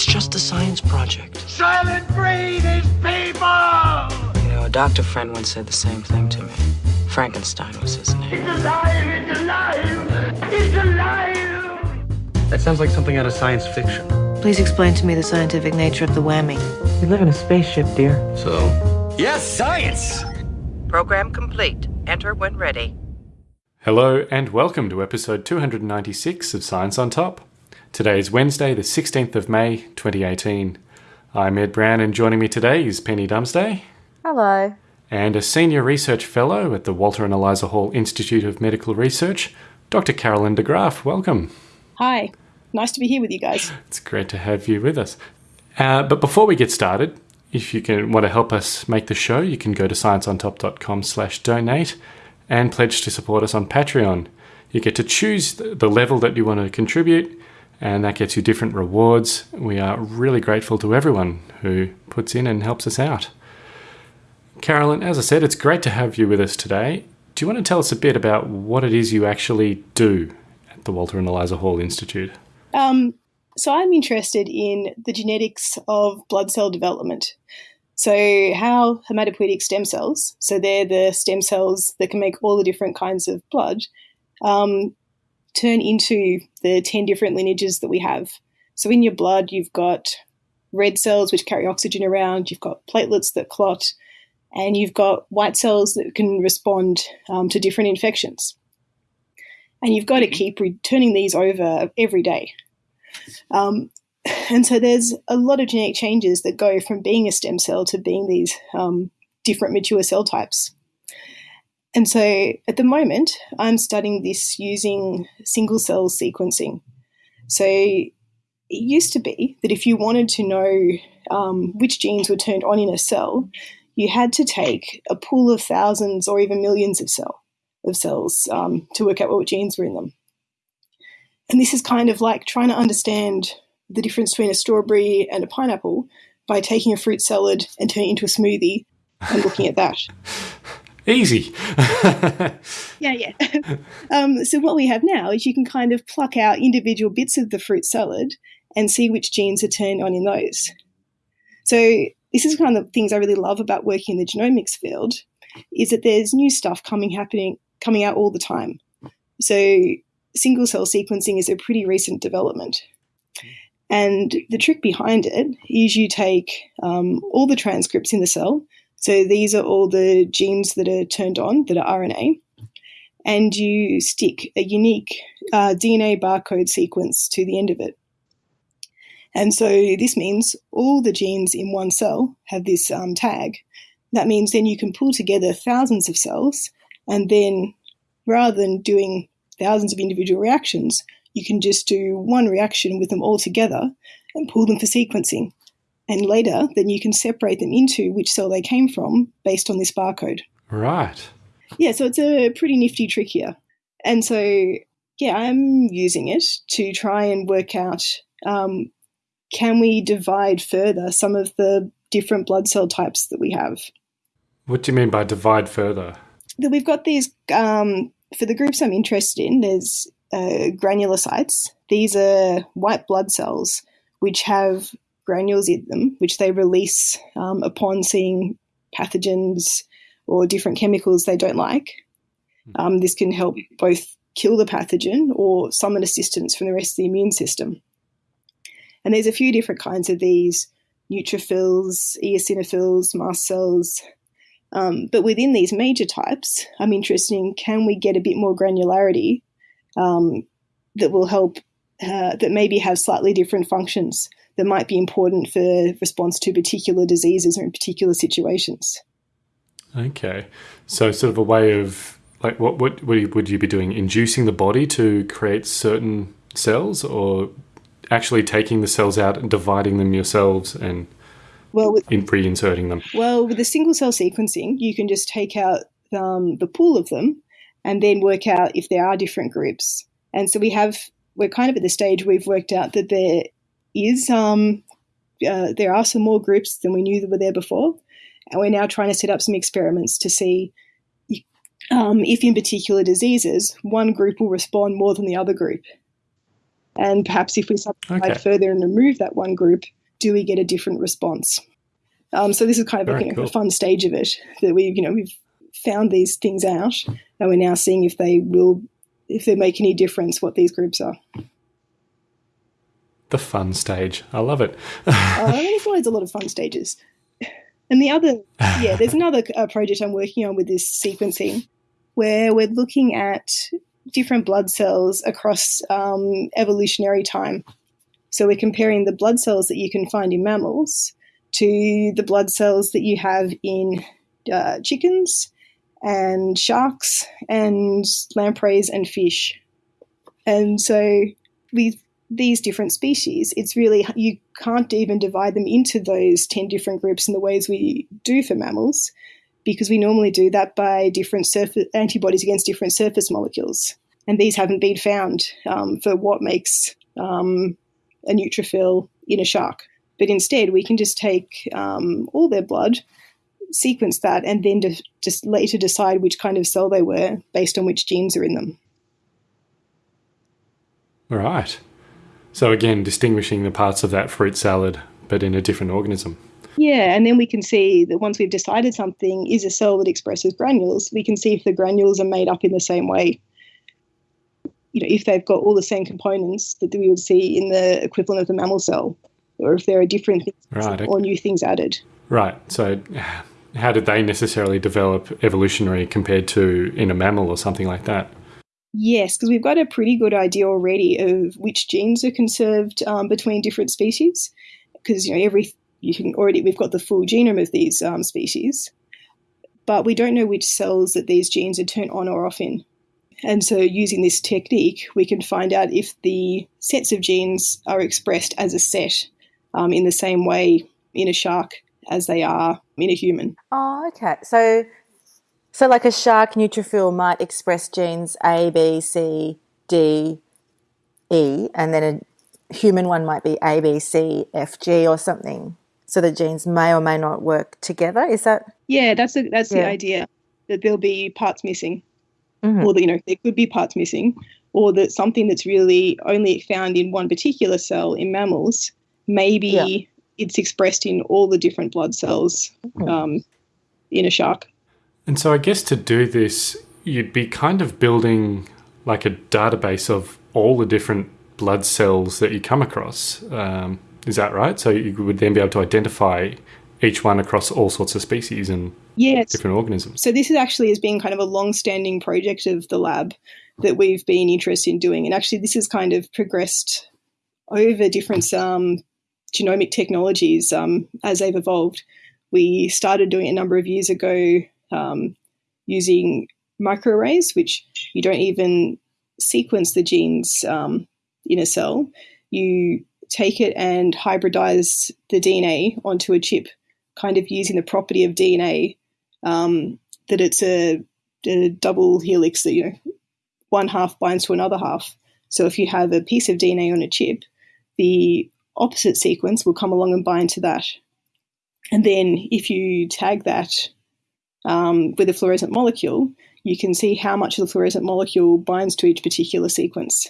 It's just a science project. Soylent Green is people! You know, a doctor friend once said the same thing to me. Frankenstein was his name. It's alive! It's alive! It's alive! That sounds like something out of science fiction. Please explain to me the scientific nature of the whammy. We live in a spaceship, dear. So, Yes, science! Program complete. Enter when ready. Hello and welcome to episode 296 of Science on Top. Today is Wednesday, the 16th of May, 2018. I'm Ed Brown, and joining me today is Penny Dumsday. Hello. And a senior research fellow at the Walter and Eliza Hall Institute of Medical Research, Dr. Carolyn de Graaf. Welcome. Hi. Nice to be here with you guys. It's great to have you with us. Uh, but before we get started, if you can want to help us make the show, you can go to scienceontop.com slash donate and pledge to support us on Patreon. You get to choose the level that you want to contribute, and that gets you different rewards. We are really grateful to everyone who puts in and helps us out. Carolyn, as I said, it's great to have you with us today. Do you want to tell us a bit about what it is you actually do at the Walter and Eliza Hall Institute? Um, so I'm interested in the genetics of blood cell development. So how hematopoietic stem cells, so they're the stem cells that can make all the different kinds of blood, um, turn into the 10 different lineages that we have. So in your blood, you've got red cells which carry oxygen around, you've got platelets that clot, and you've got white cells that can respond um, to different infections. And you've got to keep returning these over every day. Um, and so there's a lot of genetic changes that go from being a stem cell to being these um, different mature cell types. And so at the moment, I'm studying this using single cell sequencing. So it used to be that if you wanted to know um, which genes were turned on in a cell, you had to take a pool of thousands or even millions of cell of cells um, to work out what genes were in them. And this is kind of like trying to understand the difference between a strawberry and a pineapple by taking a fruit salad and turning it into a smoothie and looking at that. Easy. yeah, yeah. um, so what we have now is you can kind of pluck out individual bits of the fruit salad and see which genes are turned on in those. So this is one of the things I really love about working in the genomics field is that there's new stuff coming happening coming out all the time. So single cell sequencing is a pretty recent development. And the trick behind it is you take um, all the transcripts in the cell. So these are all the genes that are turned on that are RNA. And you stick a unique uh, DNA barcode sequence to the end of it. And so this means all the genes in one cell have this um, tag. That means then you can pull together thousands of cells, and then rather than doing thousands of individual reactions, you can just do one reaction with them all together and pull them for sequencing. And later, then you can separate them into which cell they came from based on this barcode. Right. Yeah, so it's a pretty nifty trick here. And so, yeah, I'm using it to try and work out um, can we divide further some of the different blood cell types that we have? What do you mean by divide further? That we've got these, um, for the groups I'm interested in, there's uh, granulocytes. These are white blood cells which have granules in them, which they release um, upon seeing pathogens or different chemicals they don't like. Um, this can help both kill the pathogen or summon assistance from the rest of the immune system. And there's a few different kinds of these neutrophils, eosinophils, mast cells. Um, but within these major types, I'm interested in can we get a bit more granularity um, that will help, uh, that maybe have slightly different functions that might be important for response to particular diseases or in particular situations. Okay, so sort of a way of like what what would you be doing? Inducing the body to create certain cells, or actually taking the cells out and dividing them yourselves and well, with, in reinserting them? Well, with the single cell sequencing, you can just take out um, the pool of them and then work out if there are different groups. And so we have we're kind of at the stage we've worked out that there is um, uh, there are some more groups than we knew that were there before, and we're now trying to set up some experiments to see um, if in particular diseases one group will respond more than the other group. And perhaps if we subdivide Okay. further and remove that one group, do we get a different response? Um, so this is kind of like, Very you know, cool. a fun stage of it that we, you know, we've found these things out, and we're now seeing if they will, if they make any difference, what these groups are. The fun stage. I love it. Uh, I mean, there's a lot of fun stages. And the other, yeah, there's another uh, project I'm working on with this sequencing where we're looking at different blood cells across um, evolutionary time. So we're comparing the blood cells that you can find in mammals to the blood cells that you have in uh, chickens and sharks and lampreys and fish. And so with these different species, it's really, you can't even divide them into those 10 different groups in the ways we do for mammals, because we normally do that by different surface antibodies against different surface molecules. And these haven't been found um, for what makes um, a neutrophil in a shark. But instead, we can just take um, all their blood, sequence that, and then de- just later decide which kind of cell they were based on which genes are in them. Right. So again, distinguishing the parts of that fruit salad, but in a different organism. Yeah, and then we can see that once we've decided something is a cell that expresses granules, we can see if the granules are made up in the same way. You know, if they've got all the same components that we would see in the equivalent of the mammal cell, or if there are different things Right. or new things added. Right. So how did they necessarily develop evolutionary compared to in a mammal or something like that? Yes, because we've got a pretty good idea already of which genes are conserved um, between different species. Because you know every you can already we've got the full genome of these um, species, but we don't know which cells that these genes are turned on or off in. And so, using this technique, we can find out if the sets of genes are expressed as a set um, in the same way in a shark as they are in a human. Oh, okay. So, so like a shark neutrophil might express genes A, B, C, D, E, and then a human one might be A, B, C, F, G, or something. So the genes may or may not work together. Is that? Yeah, that's the, that's the idea that there'll be parts missing. Mhm. or that you know there could be parts missing, or that something that's really only found in one particular cell in mammals, maybe Yeah. it's expressed in all the different blood cells um, in a shark. And so I guess to do this, you'd be kind of building like a database of all the different blood cells that you come across. Um, is that right? So you would then be able to identify each one across all sorts of species and Yes. different organisms. So this is actually has been kind of a long-standing project of the lab that we've been interested in doing, and actually this has kind of progressed over different um, genomic technologies um, as they've evolved. We started doing it a number of years ago um, using microarrays, which you don't even sequence the genes um, in a cell. You take it and hybridize the DNA onto a chip, kind of using the property of DNA um, that it's a, a double helix that you know one half binds to another half. So if you have a piece of DNA on a chip, the opposite sequence will come along and bind to that. And then if you tag that um, with a fluorescent molecule, you can see how much of the fluorescent molecule binds to each particular sequence.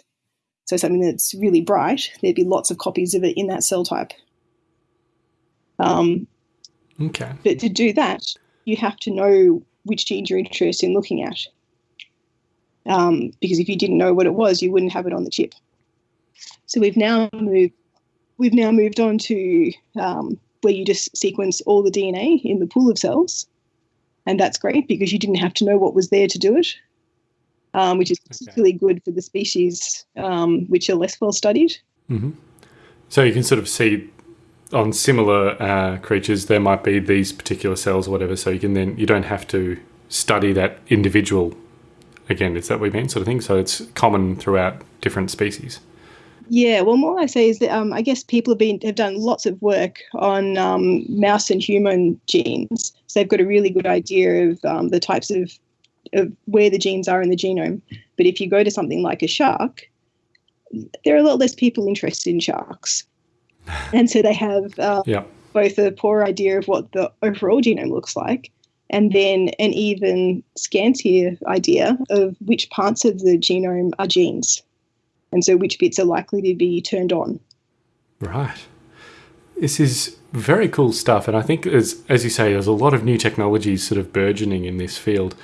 So something that's really bright, there'd be lots of copies of it in that cell type. Um, Okay. but to do that, you have to know which genes you're interested in looking at. Um, because if you didn't know what it was, you wouldn't have it on the chip. So we've now moved. We've now moved on to um, where you just sequence all the DNA in the pool of cells, and that's great because you didn't have to know what was there to do it, um, which is particularly good for the species um, which are less well studied. So you can sort of see on similar uh, creatures there might be these particular cells or whatever. So you can then you don't have to study that individual again. Is that what you mean, sort of thing? So it's common throughout different species. Yeah, well, more I say is that um, I guess people have been have done lots of work on um, mouse and human genes, so they've got a really good idea of um, the types of of where the genes are in the genome. But if you go to something like a shark, there are a lot less people interested in sharks, and so they have uh, Yeah. both a poor idea of what the overall genome looks like, and then an even scantier idea of which parts of the genome are genes. And so which bits are likely to be turned on. Right. This is very cool stuff, and I think as as you say, there's a lot of new technologies sort of burgeoning in this field.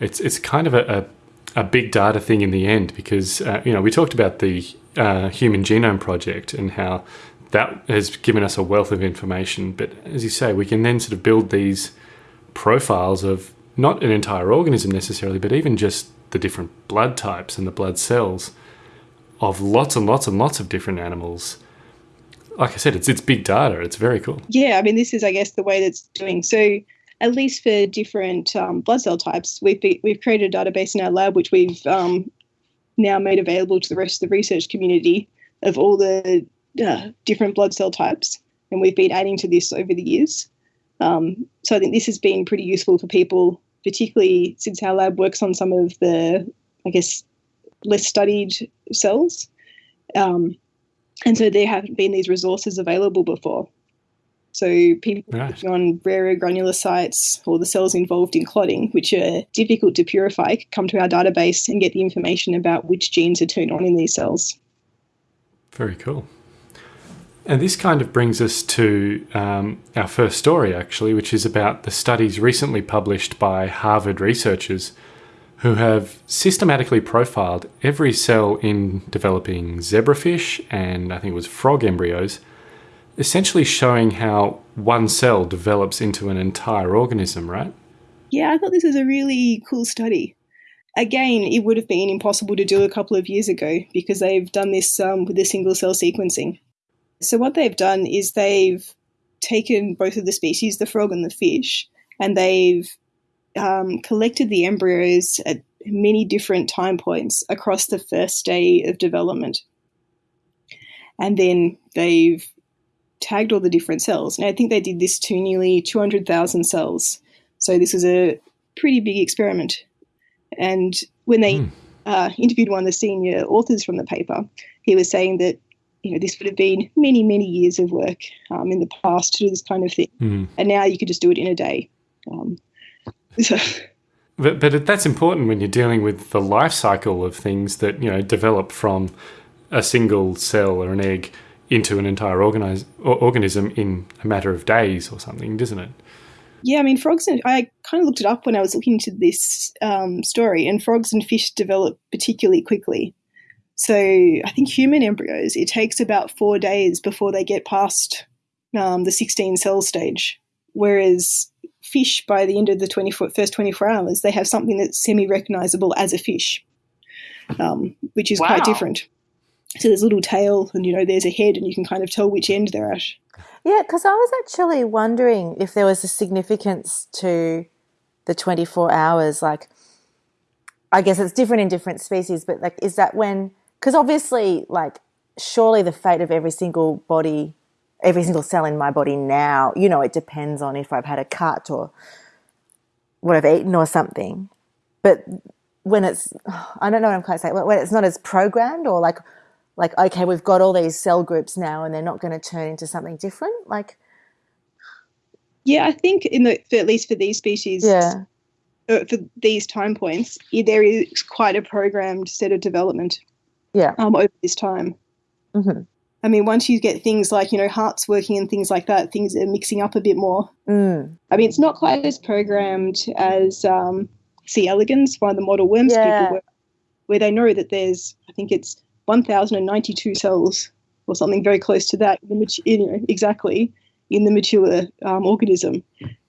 It's it's kind of a, a, a big data thing in the end because uh, you know we talked about the uh, Human Genome Project and how that has given us a wealth of information. But as you say, we can then sort of build these profiles of not an entire organism necessarily, but even just the different blood types and the blood cells of lots and lots and lots of different animals like I said, it's it's big data. It's very cool. Yeah, I mean, this is, I guess, the way that's doing. So, at least for different um, blood cell types, we've we've created a database in our lab, which we've um, now made available to the rest of the research community of all the uh, different blood cell types, and we've been adding to this over the years. Um, so, I think this has been pretty useful for people, particularly since our lab works on some of the, I guess, less studied cells. Um, and so there haven't been these resources available before. So people right. on rarer granulocytes or the cells involved in clotting, which are difficult to purify, come to our database and get the information about which genes are turned on in these cells. Very cool. And this kind of brings us to um, our first story, actually, which is about the studies recently published by Harvard researchers who have systematically profiled every cell in developing zebrafish and I think it was frog embryos, essentially showing how one cell develops into an entire organism, right? Yeah, I thought this was a really cool study. Again, it would have been impossible to do a couple of years ago because they've done this um, with the single cell sequencing. So, what they've done is they've taken both of the species, the frog and the fish, and they've um, collected the embryos at many different time points across the first day of development. And then they've tagged all the different cells. And I think they did this to nearly 200,000 cells. So this is a pretty big experiment. And when they mm. uh, interviewed one of the senior authors from the paper, he was saying that you know this would have been many many years of work um, in the past to do this kind of thing, mm. and now you could just do it in a day. Um, but but that's important when you're dealing with the life cycle of things that you know develop from a single cell or an egg into an entire organize, organism in a matter of days or something, doesn't it? Yeah, I mean, frogs and I kind of looked it up when I was looking into this um, story, and frogs and fish develop particularly quickly. So I think human embryos, it takes about four days before they get past um, the 16 cell stage, whereas fish by the end of the 24, first 24 hours, they have something that's semi recognizable as a fish, um, which is wow. quite different. So there's a little tail, and you know, there's a head, and you can kind of tell which end they're at. Yeah, because I was actually wondering if there was a significance to the 24 hours. Like, I guess it's different in different species, but like, is that when, because obviously, like, surely the fate of every single body every single cell in my body now. You know, it depends on if I've had a cut or what I've eaten or something. But when it's, I don't know what I'm quite saying, when it's not as programmed or like, like, okay, we've got all these cell groups now and they're not going to turn into something different. Like, yeah, I think in the, for, at least for these species, yeah. Uh, for these time points, there is quite a programmed set of development. Yeah. Um, over this time. Mm-hmm. I mean, once you get things like, you know, hearts working and things like that, things are mixing up a bit more. Mm. I mean, it's not quite as programmed as um, C. elegans, one of the model worms yeah. people, where, where they know that there's, I think it's 1,092 cells or something very close to that, you know, exactly in the mature um, organism.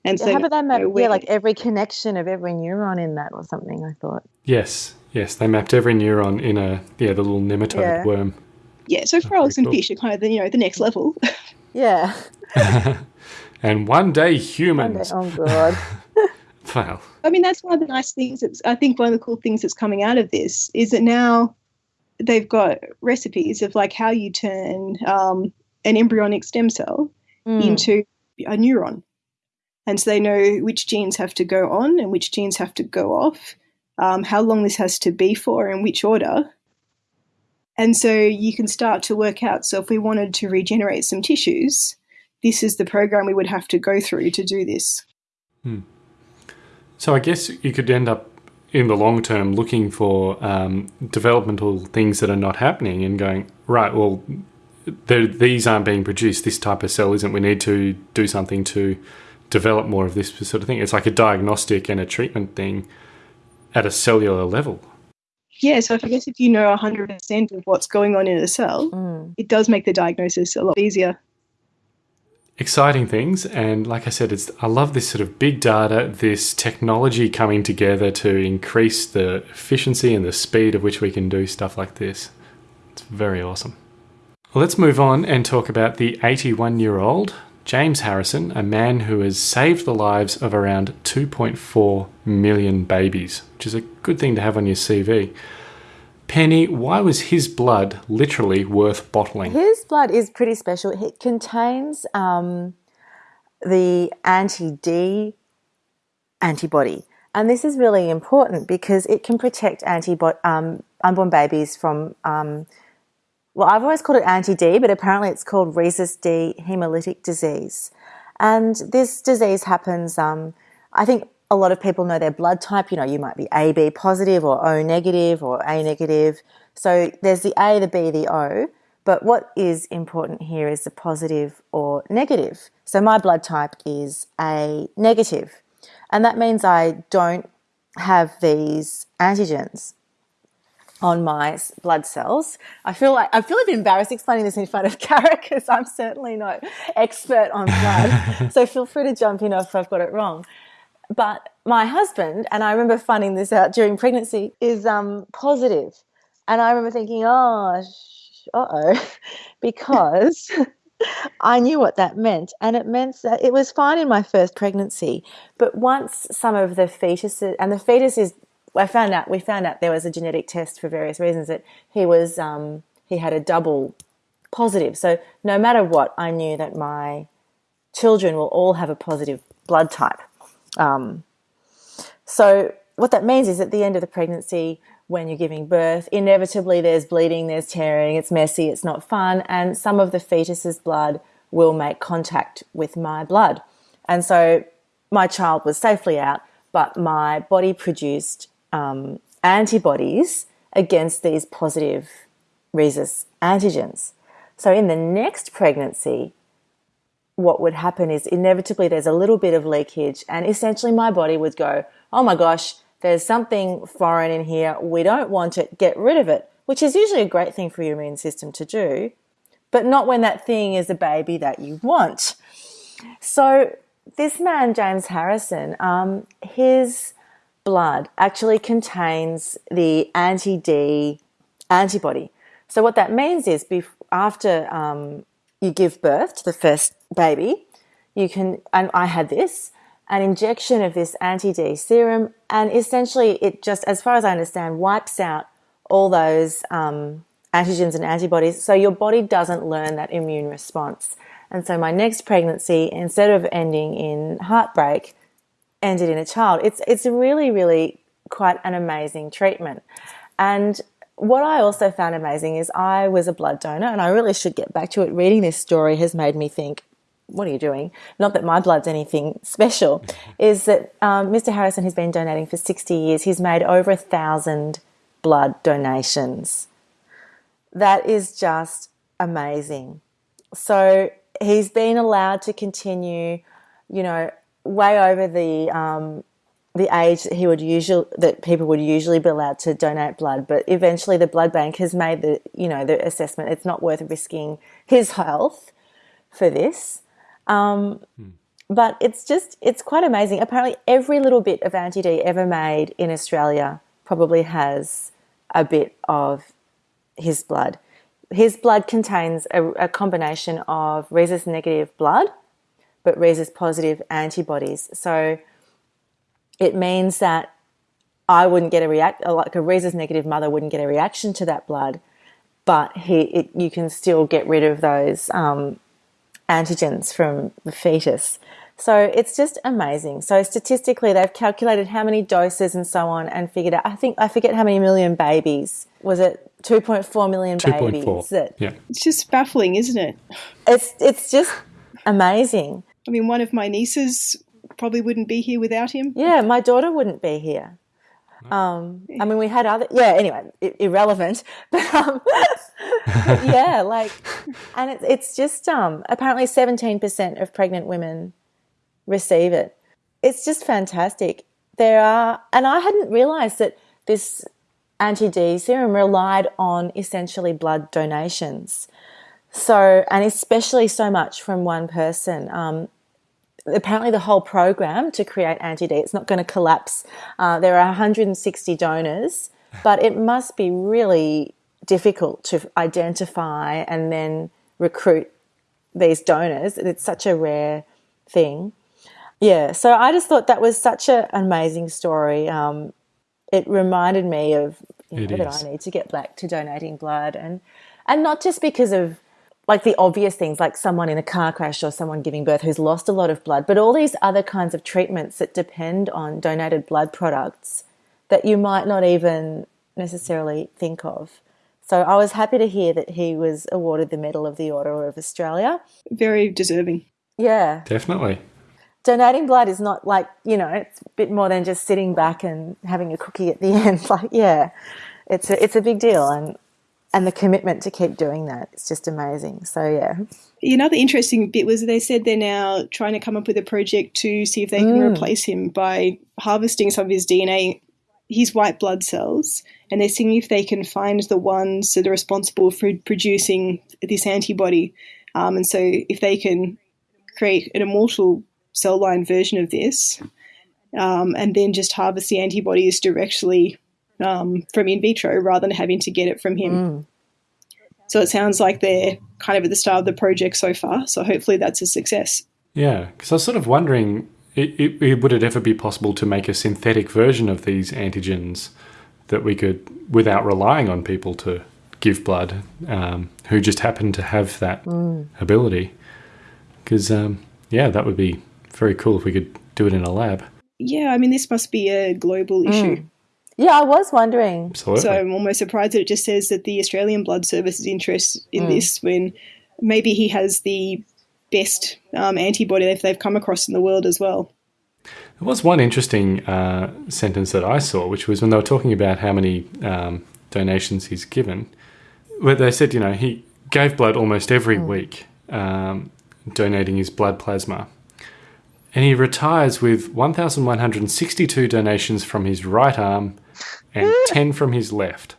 And so, how about they map? You know, yeah, like every connection of every neuron in that or something. I thought. Yes, yes, they mapped every neuron in a yeah the little nematode yeah. worm yeah, so frogs and cool. fish are kind of the you know the next level. Yeah. and one day humans. One day, oh god. well. I mean, that's one of the nice things. That's I think one of the cool things that's coming out of this is that now they've got recipes of like how you turn um, an embryonic stem cell mm. into a neuron. And so they know which genes have to go on and which genes have to go off, um, how long this has to be for, and which order, and so you can start to work out. So if we wanted to regenerate some tissues, this is the program we would have to go through to do this. Hmm. So I guess you could end up in the long term looking for um, developmental things that are not happening and going right. Well, these aren't being produced. This type of cell isn't. We need to do something to develop more of this sort of thing. It's like a diagnostic and a treatment thing at a cellular level. Yeah, so I guess if you know 100% of what's going on in a cell, mm. it does make the diagnosis a lot easier. Exciting things, and like I said, it's I love this sort of big data, this technology coming together to increase the efficiency and the speed of which we can do stuff like this. It's very awesome. Well, let's move on and talk about the 81 year old James Harrison, a man who has saved the lives of around 2.4 million babies, which is a good thing to have on your CV. Penny, why was his blood literally worth bottling? His blood is pretty special. It contains um, the anti D antibody. And this is really important because it can protect um, unborn babies from um, well, I've always called it anti-D, but apparently it's called rhesus D hemolytic disease. And this disease happens, um, I think a lot of people know their blood type. You know, you might be AB positive or O negative or A negative. So there's the A, the B, the O. But what is important here is the positive or negative. So my blood type is A negative. And that means I don't have these antigens on my blood cells. I feel like I feel a bit embarrassed explaining this in front of Kara because I'm certainly no expert on blood. so feel free to jump in if I've got it wrong. But my husband, and I remember finding this out during pregnancy, is um, positive. And I remember thinking, oh, uh oh, because I knew what that meant. And it meant that it was fine in my first pregnancy. But once some of the fetuses, and the fetus is I found out we found out there was a genetic test for various reasons that he was um, he had a double positive. So no matter what, I knew that my children will all have a positive blood type. Um, so what that means is at the end of the pregnancy, when you're giving birth, inevitably there's bleeding, there's tearing, it's messy, it's not fun, and some of the fetus's blood will make contact with my blood. And so my child was safely out, but my body produced um, antibodies against these positive rhesus antigens. So in the next pregnancy, what would happen is inevitably there's a little bit of leakage, and essentially my body would go, Oh my gosh, there's something foreign in here. We don't want it. Get rid of it, which is usually a great thing for your immune system to do, but not when that thing is a baby that you want. So, this man, James Harrison, um, his blood actually contains the anti D antibody. So, what that means is after um, you give birth to the first baby, you can, and I had this, an injection of this anti D serum, and essentially it just, as far as I understand, wipes out all those um, antigens and antibodies so your body doesn't learn that immune response. And so, my next pregnancy, instead of ending in heartbreak, ended in a child. It's it's really really quite an amazing treatment. And what I also found amazing is I was a blood donor, and I really should get back to it. Reading this story has made me think, what are you doing? Not that my blood's anything special, is that um, Mr. Harrison has been donating for 60 years. He's made over a thousand blood donations. That is just amazing. So he's been allowed to continue, you know, way over the um, the age that he would usually that people would usually be allowed to donate blood. But eventually, the blood bank has made the you know the assessment it's not worth risking his health for this. Um, hmm. But it's just it's quite amazing. Apparently, every little bit of anti D ever made in Australia probably has a bit of his blood. His blood contains a, a combination of rhesus negative blood but rhesus positive antibodies. So it means that I wouldn't get a react like a rhesus negative mother wouldn't get a reaction to that blood, but he it, you can still get rid of those um, antigens from the fetus. So it's just amazing. So statistically, they've calculated how many doses and so on, and figured out. I think I forget how many million babies was it. 2.4 million 2. babies. 4. That, yeah. It's just baffling, isn't it? It's it's just amazing. I mean, one of my nieces probably wouldn't be here without him. Yeah, my daughter wouldn't be here. Um, I mean, we had other, yeah, anyway, i- irrelevant. But, um, but yeah, like, and it's, it's just, um, apparently 17% of pregnant women receive it. It's just fantastic. There are, and I hadn't realized that this anti D serum relied on essentially blood donations. So, and especially so much from one person. Um, apparently, the whole program to create anti D, it's not going to collapse. Uh, there are 160 donors, but it must be really difficult to identify and then recruit these donors. It's such a rare thing. Yeah, so I just thought that was such a, an amazing story. Um, it reminded me of you know, that. I need to get back to donating blood, and and not just because of like the obvious things, like someone in a car crash or someone giving birth who's lost a lot of blood, but all these other kinds of treatments that depend on donated blood products that you might not even necessarily think of. So I was happy to hear that he was awarded the Medal of the Order of Australia. Very deserving. Yeah Definitely. donating blood is not like you know it's a bit more than just sitting back and having a cookie at the end like yeah it's a, it's a big deal and and the commitment to keep doing that. It's just amazing. So yeah. Another interesting bit was they said they're now trying to come up with a project to see if they can replace him by harvesting some of his DNA, his white blood cells, and they're seeing if they can find the ones that are responsible for producing this antibody. Um, and so if they can create an immortal cell line version of this, um, and then just harvest the antibodies directly um, from in vitro rather than having to get it from him. So it sounds like they're kind of at the start of the project so far. So hopefully that's a success. Yeah, because I was sort of wondering, it, it, it- would it ever be possible to make a synthetic version of these antigens that we could, without relying on people to give blood, um, who just happen to have that ability? Because, um, yeah, that would be very cool if we could do it in a lab. Yeah, I mean, this must be a global issue. Yeah i was wondering Absolutely. So I'm almost surprised that it just says that the Australian Blood Service is interested in this when maybe he has the best um, antibody if they've come across in the world as well. There was one interesting uh, sentence that I saw, which was when they were talking about how many um, donations he's given, where they said, you know, he gave blood almost every week, um, donating his blood plasma. And he retires with 1,162 donations from his right arm and 10 from his left.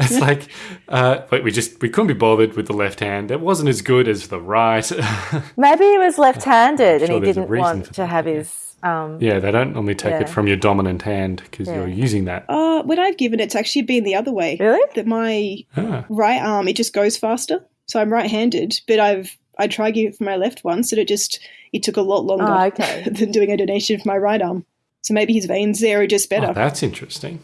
It's like, uh, but we just we couldn't be bothered with the left hand. It wasn't as good as the right. maybe he was left-handed and he didn't want to that, have yeah. his um yeah, they don't normally take it from your dominant hand because you're using that. Uh, when I've given it, it's actually been the other way. Really? That my Ah. right arm, it just goes faster. So I'm right-handed, but I've I tried giving it for my left once, and it just it took a lot longer Oh, okay. than doing a donation for my right arm. So maybe his veins there are just better. Oh, that's interesting.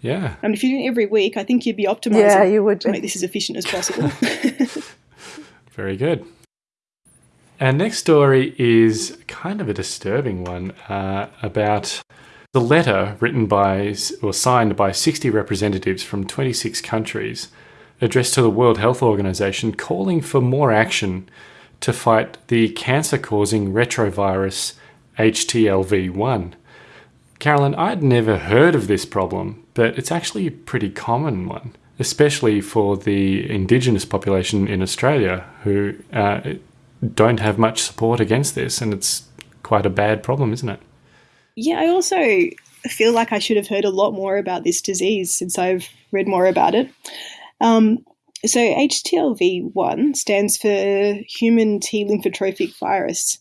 Yeah. I mean, if you're doing it every week, I think you'd be optimizing Yeah, you would to make this as efficient as possible. Very good. Our next story is kind of a disturbing one uh, about the letter written by or signed by 60 representatives from 26 countries addressed to the World Health Organization calling for more action to fight the cancer causing retrovirus HTLV1. Carolyn, I'd never heard of this problem, but it's actually a pretty common one, especially for the Indigenous population in Australia who uh, don't have much support against this, and it's quite a bad problem, isn't it? yeah, I also feel like I should have heard a lot more about this disease since I've read more about it. Um, so HTLV1 stands for human T lymphotropic virus.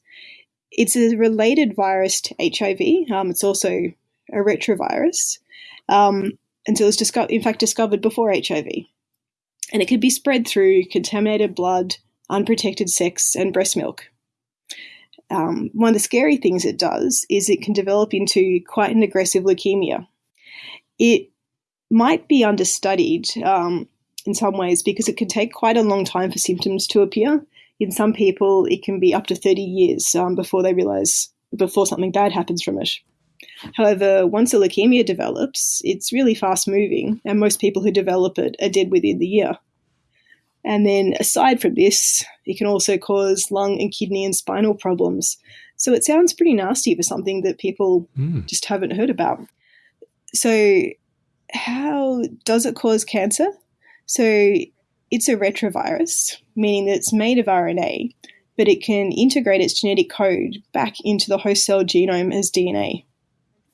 It's a related virus to HIV. Um, it's also a retrovirus. Um, it was disco- in fact discovered before HIV. And it could be spread through contaminated blood, unprotected sex, and breast milk. Um, one of the scary things it does is it can develop into quite an aggressive leukemia. It might be understudied um, in some ways because it can take quite a long time for symptoms to appear. In some people, it can be up to 30 years um, before they realize, before something bad happens from it. However, once a leukemia develops, it's really fast moving, and most people who develop it are dead within the year. And then, aside from this, it can also cause lung and kidney and spinal problems. So it sounds pretty nasty for something that people just haven't heard about. so, how does it cause cancer? So, it's a retrovirus, meaning that it's made of RNA, but it can integrate its genetic code back into the host cell genome as DNA.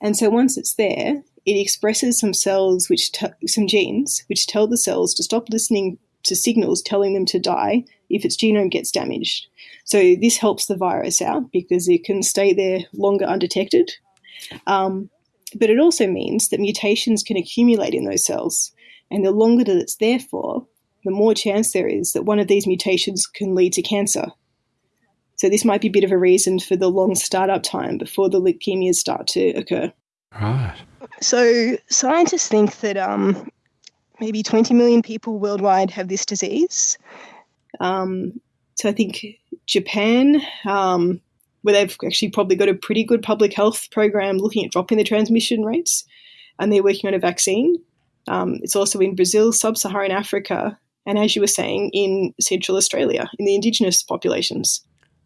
And so once it's there, it expresses some cells which some genes which tell the cells to stop listening to signals telling them to die if its genome gets damaged. So this helps the virus out because it can stay there longer undetected. Um, but it also means that mutations can accumulate in those cells, and the longer that it's there for, the more chance there is that one of these mutations can lead to cancer. So this might be a bit of a reason for the long startup time before the leukemias start to occur. Right. So scientists think that um, maybe 20 million people worldwide have this disease. Um, so I think Japan, um, where they've actually probably got a pretty good public health program looking at dropping the transmission rates, and they're working on a vaccine. Um, it's also in Brazil, sub-Saharan Africa, and as you were saying, in Central Australia, in the indigenous populations.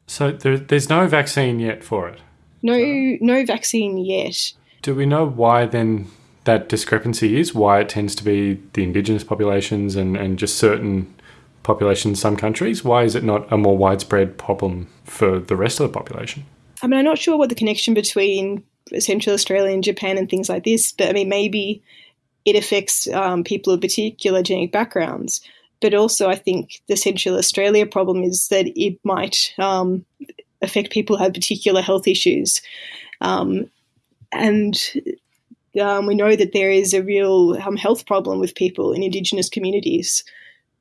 So there, there's no vaccine yet for it. No, no vaccine yet. Do we know why then that discrepancy is? Why it tends to be the indigenous populations and, and just certain populations in some countries? Why is it not a more widespread problem for the rest of the population? I mean, I'm not sure what the connection between Central Australia and Japan and things like this, but I mean, maybe it affects um, people of particular genetic backgrounds. But also, I think the Central Australia problem is that it might um, affect people who have particular health issues. Um, and um, we know that there is a real um, health problem with people in Indigenous communities,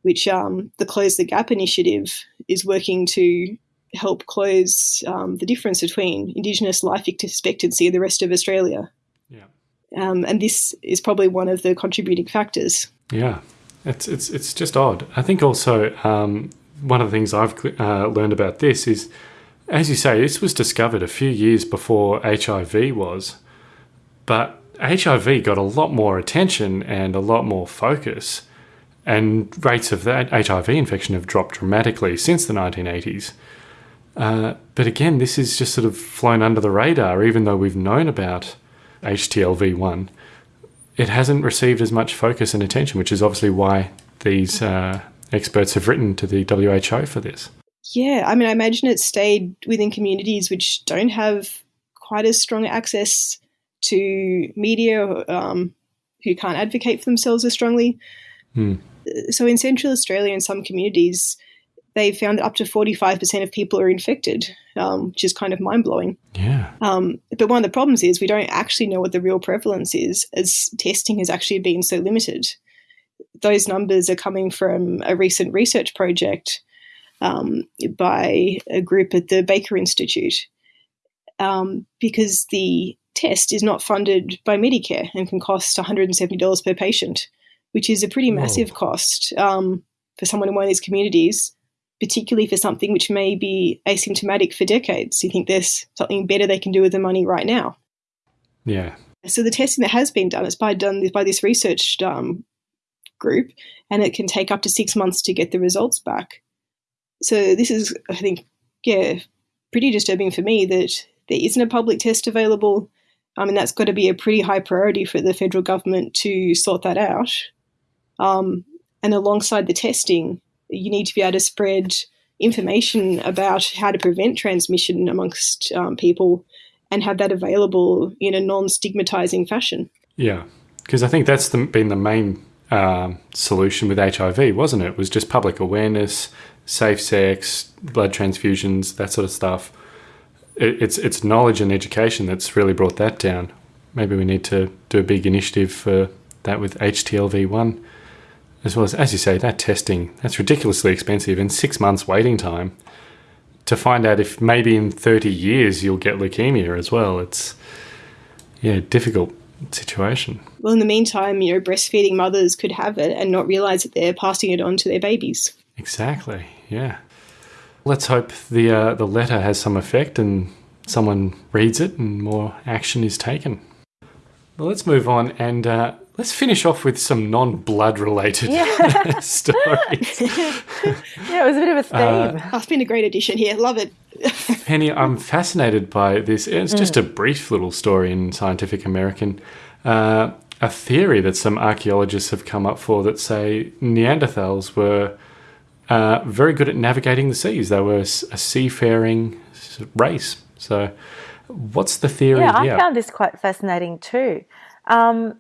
which um, the Close the Gap initiative is working to help close um, the difference between Indigenous life expectancy and the rest of Australia. Yeah. Um, and this is probably one of the contributing factors. Yeah. It's, it's, it's just odd. I think also um, one of the things I've uh, learned about this is, as you say, this was discovered a few years before HIV was, but HIV got a lot more attention and a lot more focus, and rates of that HIV infection have dropped dramatically since the 1980s. Uh, but again, this is just sort of flown under the radar, even though we've known about HTLV1 it hasn't received as much focus and attention, which is obviously why these uh, experts have written to the WHO for this. Yeah, I mean, I imagine it stayed within communities which don't have quite as strong access to media, um, who can't advocate for themselves as strongly. Hmm. So, in Central Australia, in some communities, they found that up to 45% of people are infected, um, which is kind of mind blowing. Yeah. Um, but one of the problems is we don't actually know what the real prevalence is, as testing has actually been so limited. Those numbers are coming from a recent research project um, by a group at the Baker Institute, um, because the test is not funded by Medicare and can cost $170 per patient, which is a pretty massive Whoa. cost um, for someone in one of these communities particularly for something which may be asymptomatic for decades. You think there's something better they can do with the money right now. Yeah. So the testing that has been done is by done by this research um, group, and it can take up to six months to get the results back. So this is, I think, yeah, pretty disturbing for me that there isn't a public test available. I mean, that's got to be a pretty high priority for the federal government to sort that out. Um, and alongside the testing, you need to be able to spread information about how to prevent transmission amongst um, people and have that available in a non-stigmatizing fashion. Yeah, because I think that's the, been the main um, solution with HIV, wasn't it? it? Was just public awareness, safe sex, blood transfusions, that sort of stuff. It, it's it's knowledge and education that's really brought that down. Maybe we need to do a big initiative for that with HTLV one as well as, as you say, that testing, that's ridiculously expensive and six months waiting time to find out if maybe in 30 years you'll get leukemia as well. It's, yeah, difficult situation. Well, in the meantime, you know, breastfeeding mothers could have it and not realize that they're passing it on to their babies. Exactly, yeah. Let's hope the, uh, the letter has some effect and someone reads it and more action is taken. Well, let's move on and uh, Let's finish off with some non-blood related yeah. stories. yeah, it was a bit of a theme. Uh, oh, it's been a great addition here. Love it. Penny, I'm fascinated by this. It's just mm. a brief little story in Scientific American. uh, a theory that some archaeologists have come up for that say Neanderthals were uh, very good at navigating the seas. They were a seafaring race. So, what's the theory? Yeah, I found this quite fascinating too. Um,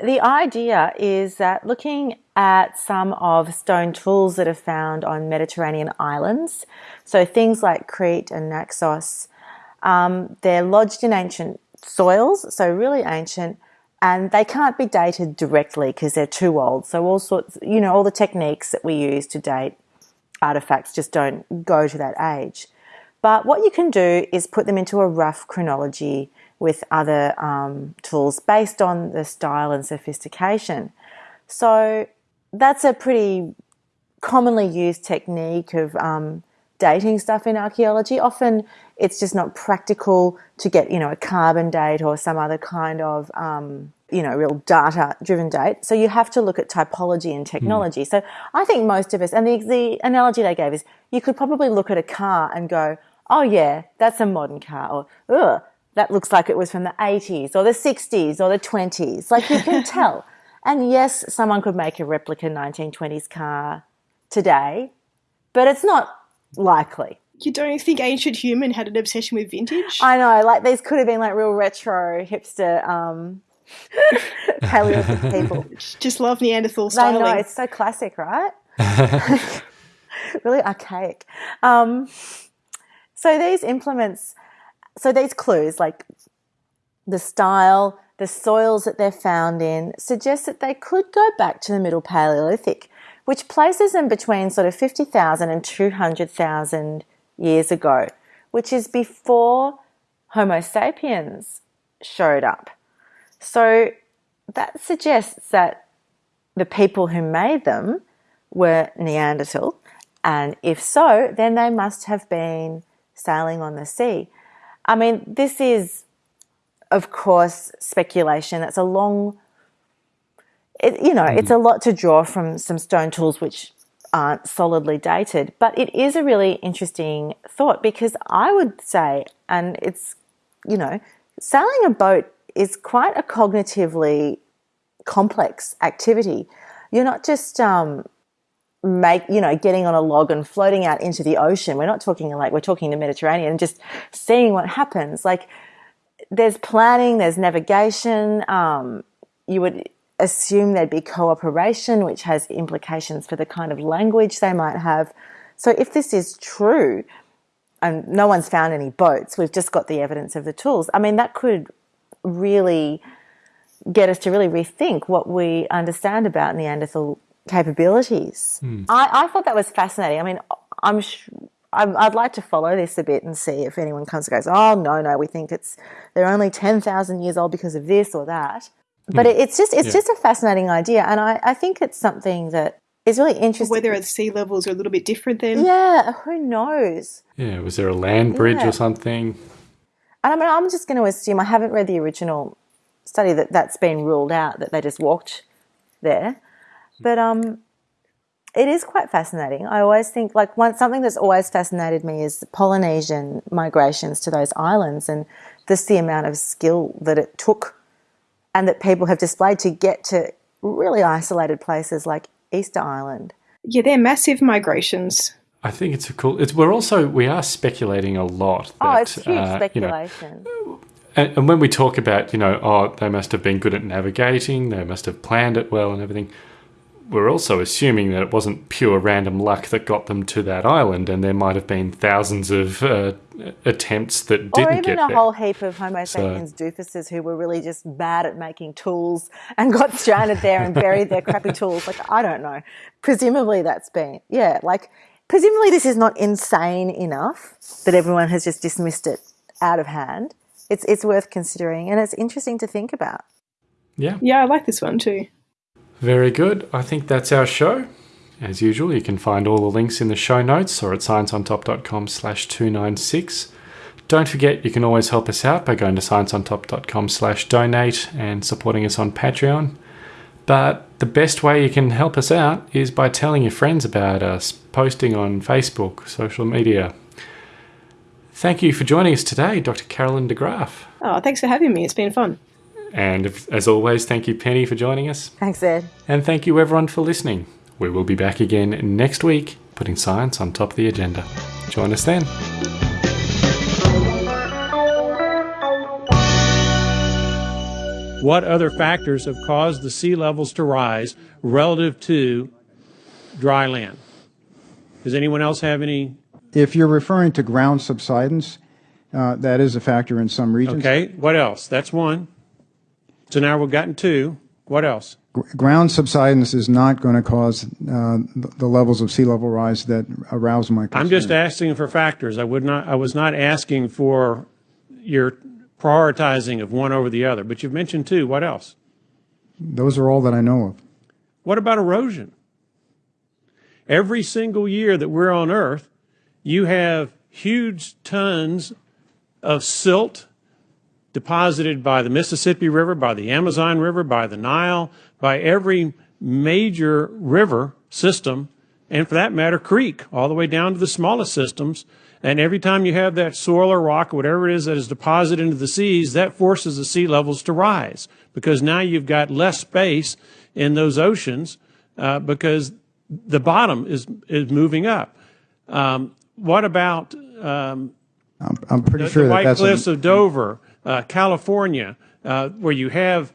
the idea is that looking at some of stone tools that are found on Mediterranean islands, so things like Crete and Naxos, um, they're lodged in ancient soils, so really ancient, and they can't be dated directly because they're too old. So all sorts, you know, all the techniques that we use to date artifacts just don't go to that age. But what you can do is put them into a rough chronology with other um, tools based on the style and sophistication. So that's a pretty commonly used technique of um, dating stuff in archaeology. Often it's just not practical to get, you know, a carbon date or some other kind of, um, you know, real data driven date. So you have to look at typology and technology. Mm. So I think most of us, and the, the analogy they gave is you could probably look at a car and go, oh yeah, that's a modern car, or ugh, that looks like it was from the 80s or the 60s or the 20s. Like you can tell. And yes, someone could make a replica 1920s car today, but it's not likely. You don't think ancient human had an obsession with vintage? I know, like these could have been like real retro hipster um Paleolithic people. Just love Neanderthal styling. I know, it's so classic, right? really archaic. Um, so these implements so these clues, like the style, the soils that they're found in, suggest that they could go back to the Middle Paleolithic, which places them between sort of 50,000 and 200,000 years ago, which is before Homo sapiens showed up. So that suggests that the people who made them were Neanderthal, and if so, then they must have been sailing on the sea. I mean, this is, of course, speculation. It's a long, it, you know, mm. it's a lot to draw from some stone tools which aren't solidly dated. But it is a really interesting thought because I would say, and it's, you know, sailing a boat is quite a cognitively complex activity. You're not just um, make you know getting on a log and floating out into the ocean. We're not talking like we're talking the mediterranean and just seeing what happens. Like there's planning there's navigation. Um, you would assume there'd be cooperation which has implications for the kind of language they might have. So if this is true and no one's found any boats we've just got the evidence of the tools i mean that could really get us to really rethink what we understand about neanderthal capabilities. Mm. I, I thought that was fascinating. I mean, I'm I'd like to follow this a bit and see if anyone comes and goes, oh, no, no, we think it's they're only 10,000 years old because of this or that. But mm. it's just it's yeah. just a fascinating idea. And I, I think it's something that is really interesting. Whether the sea levels are a little bit different then. Yeah, who knows? Yeah, was there a land bridge yeah. or something? And I mean, I'm just going to assume, I haven't read the original study that that's been ruled out, that they just walked there. But um, it is quite fascinating. I always think like one something that's always fascinated me is Polynesian migrations to those islands and just the amount of skill that it took and that people have displayed to get to really isolated places like Easter Island. Yeah, they're massive migrations. I think it's a cool. It's we're also we are speculating a lot. That, oh, it's huge uh, speculation. You know, and, and when we talk about you know, oh, they must have been good at navigating, they must have planned it well, and everything we're also assuming that it wasn't pure random luck that got them to that island, and there might have been thousands of uh, attempts that didn't get or even get a there. whole heap of Homo sapiens so, doofuses who were really just bad at making tools and got stranded there and buried their crappy tools. Like I don't know. Presumably that's been yeah. Like presumably this is not insane enough that everyone has just dismissed it out of hand. It's it's worth considering, and it's interesting to think about. Yeah. Yeah, I like this one too. Very good. I think that's our show. As usual, you can find all the links in the show notes or at scienceontop.com slash 296. Don't forget, you can always help us out by going to scienceontop.com slash donate and supporting us on Patreon. But the best way you can help us out is by telling your friends about us, posting on Facebook, social media. Thank you for joining us today, Dr. Carolyn de Graaf. Oh, thanks for having me. It's been fun. And if, as always, thank you, Penny, for joining us. Thanks, Ed. And thank you, everyone, for listening. We will be back again next week, putting science on top of the agenda. Join us then. What other factors have caused the sea levels to rise relative to dry land? Does anyone else have any? If you're referring to ground subsidence, uh, that is a factor in some regions. Okay, what else? That's one. So now we've gotten two. What else? Ground subsidence is not going to cause uh, the levels of sea level rise that arouse my concern. I'm just asking for factors. I would not. I was not asking for your prioritizing of one over the other. But you've mentioned two. What else? Those are all that I know of. What about erosion? Every single year that we're on Earth, you have huge tons of silt deposited by the Mississippi River, by the Amazon River, by the Nile, by every major river system, and for that matter, creek, all the way down to the smallest systems. And every time you have that soil or rock or whatever it is that is deposited into the seas, that forces the sea levels to rise because now you've got less space in those oceans uh, because the bottom is is moving up. Um, what about um, I'm, I'm pretty the, sure the that White Cliffs a, of Dover, uh, California, uh, where you have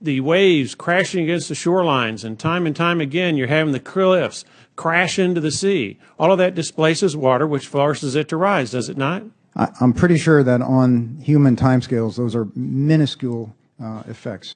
the waves crashing against the shorelines, and time and time again you're having the cliffs crash into the sea. All of that displaces water, which forces it to rise, does it not? I, I'm pretty sure that on human timescales, those are minuscule uh, effects.